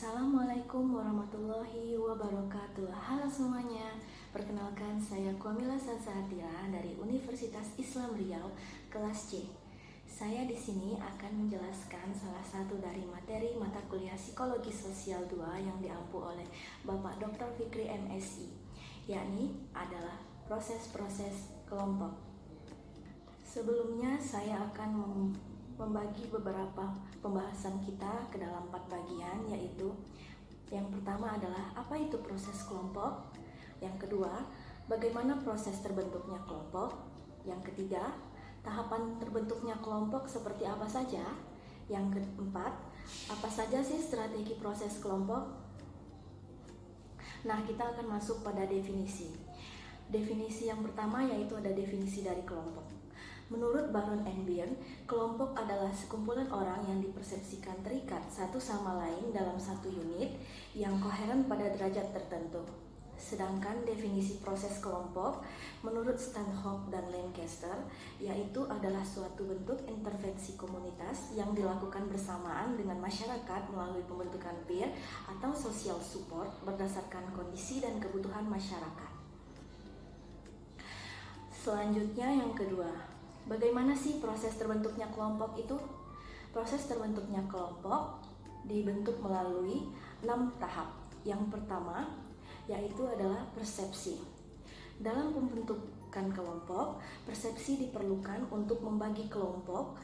Assalamualaikum warahmatullahi wabarakatuh. Halo semuanya. Perkenalkan saya Kwamila Sansatira dari Universitas Islam Riau kelas C. Saya di sini akan menjelaskan salah satu dari materi mata kuliah Psikologi Sosial 2 yang diampu oleh Bapak Dr. Fikri MSI yakni adalah proses-proses kelompok. Sebelumnya saya akan membagi beberapa pembahasan kita ke dalam empat bagian yaitu yang pertama adalah apa itu proses kelompok, yang kedua bagaimana proses terbentuknya kelompok, yang ketiga tahapan terbentuknya kelompok seperti apa saja, yang keempat apa saja sih strategi proses kelompok. Nah kita akan masuk pada definisi. Definisi yang pertama yaitu ada definisi dari kelompok. Menurut Baron Byrne, kelompok adalah sekumpulan orang yang dipersepsikan terikat satu sama lain dalam satu unit yang koheren pada derajat tertentu. Sedangkan definisi proses kelompok menurut Stanhope dan Lancaster yaitu adalah suatu bentuk intervensi komunitas yang dilakukan bersamaan dengan masyarakat melalui pembentukan peer atau social support berdasarkan kondisi dan kebutuhan masyarakat. Selanjutnya yang kedua, Bagaimana sih proses terbentuknya kelompok itu? Proses terbentuknya kelompok dibentuk melalui enam tahap. Yang pertama yaitu adalah persepsi. Dalam pembentukan kelompok, persepsi diperlukan untuk membagi kelompok.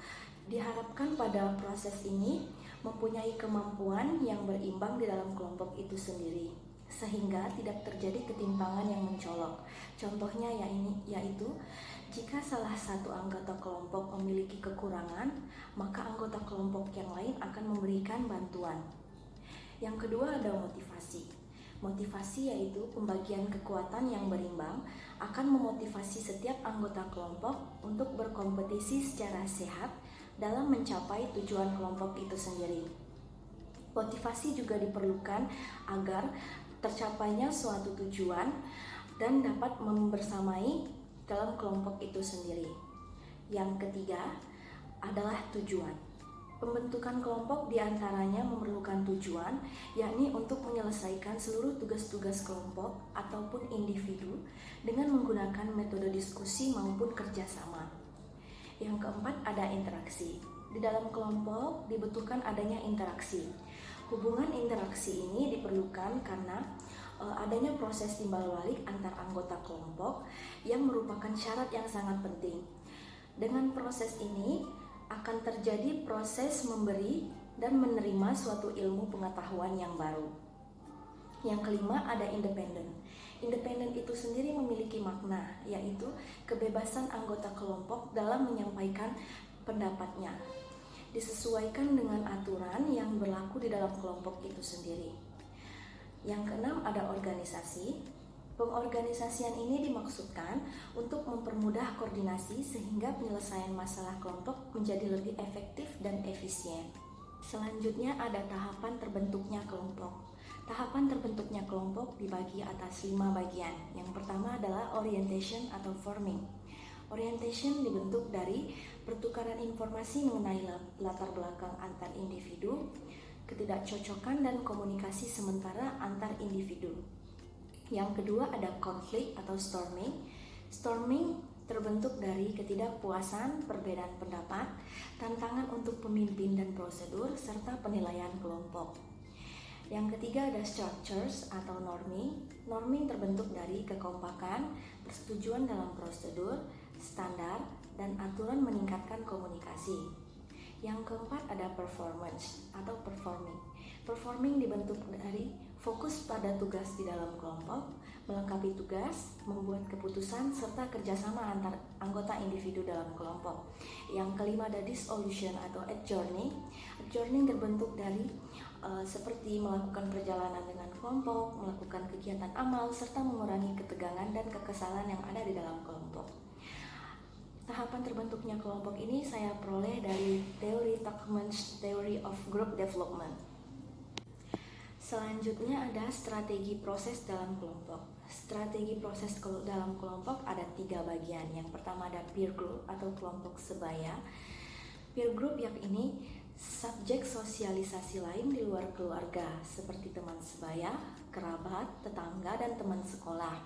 Diharapkan pada proses ini mempunyai kemampuan yang berimbang di dalam kelompok itu sendiri sehingga tidak terjadi ketimpangan yang mencolok. Contohnya ya yaitu jika salah satu anggota kelompok memiliki kekurangan, maka anggota kelompok yang lain akan memberikan bantuan. Yang kedua ada motivasi. Motivasi yaitu pembagian kekuatan yang berimbang akan memotivasi setiap anggota kelompok untuk berkompetisi secara sehat dalam mencapai tujuan kelompok itu sendiri. Motivasi juga diperlukan agar tercapainya suatu tujuan dan dapat membersamai dalam kelompok itu sendiri. Yang ketiga adalah tujuan. Pembentukan kelompok di antaranya memerlukan tujuan, yakni untuk menyelesaikan seluruh tugas-tugas kelompok ataupun individu dengan menggunakan metode diskusi maupun kerjasama. Yang keempat ada interaksi. Di dalam kelompok dibutuhkan adanya interaksi. Hubungan interaksi ini diperlukan karena uh, adanya proses timbal balik antar anggota kelompok yang merupakan syarat yang sangat penting. Dengan proses ini akan terjadi proses memberi dan menerima suatu ilmu pengetahuan yang baru. Yang kelima ada independen. Independen itu sendiri memiliki makna, yaitu kebebasan anggota kelompok dalam menyampaikan pendapatnya, disesuaikan dengan aturan yang berlaku di dalam kelompok itu sendiri. Yang keenam ada organisasi. Pengorganisasian ini dimaksudkan untuk mempermudah koordinasi sehingga penyelesaian masalah kelompok menjadi lebih efektif dan efisien. Selanjutnya ada tahapan terbentuknya kelompok. Tahapan terbentuknya kelompok dibagi atas lima bagian. Yang pertama adalah orientation atau forming. Orientation dibentuk dari pertukaran informasi mengenai latar belakang antar individu, ketidakcocokan dan komunikasi sementara antar individu. Yang kedua ada konflik atau storming. Storming terbentuk dari ketidakpuasan, perbedaan pendapat, tantangan untuk pemimpin dan prosedur, serta penilaian kelompok. Yang ketiga ada structures atau norming. Norming terbentuk dari kekompakan, persetujuan dalam prosedur, standar, dan aturan meningkatkan komunikasi. Yang keempat ada performance atau performing. Performing dibentuk dari fokus pada tugas di dalam kelompok, melengkapi tugas, membuat keputusan, serta kerjasama antar anggota individu dalam kelompok. Yang kelima ada dissolution atau adjourning. Adjourning terbentuk dari uh, seperti melakukan perjalanan dengan kelompok, melakukan kegiatan amal, serta mengurangi ketegangan dan kekesalan yang ada di dalam kelompok. Tahapan terbentuknya kelompok ini saya peroleh dari teori Tuckman's Theory of Group Development. Selanjutnya ada strategi proses dalam kelompok. Strategi proses dalam kelompok ada tiga bagian. Yang pertama ada peer group atau kelompok sebaya. Peer group yang ini subjek sosialisasi lain di luar keluarga seperti teman sebaya, kerabat, tetangga, dan teman sekolah.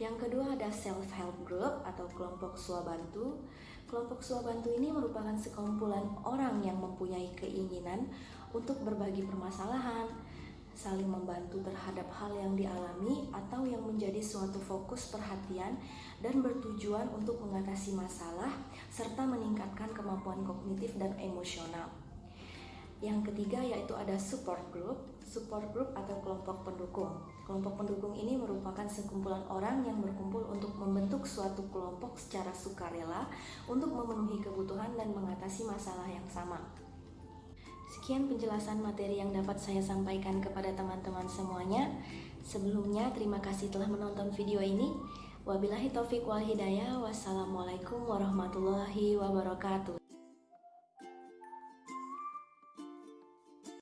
Yang kedua ada self help group atau kelompok swabantu. Kelompok swabantu ini merupakan sekumpulan orang yang mempunyai keinginan untuk berbagi permasalahan, saling membantu terhadap hal yang dialami atau yang menjadi suatu fokus perhatian dan bertujuan untuk mengatasi masalah serta meningkatkan kemampuan kognitif dan emosional. Yang ketiga yaitu ada support group. Support group atau kelompok pendukung. Kelompok pendukung ini merupakan sekumpulan orang yang berkumpul untuk membentuk suatu kelompok secara sukarela untuk memenuhi kebutuhan dan mengatasi masalah yang sama. Sekian penjelasan materi yang dapat saya sampaikan kepada teman-teman semuanya. Sebelumnya, terima kasih telah menonton video ini. Wabillahi taufik wal hidayah. Wassalamualaikum warahmatullahi wabarakatuh.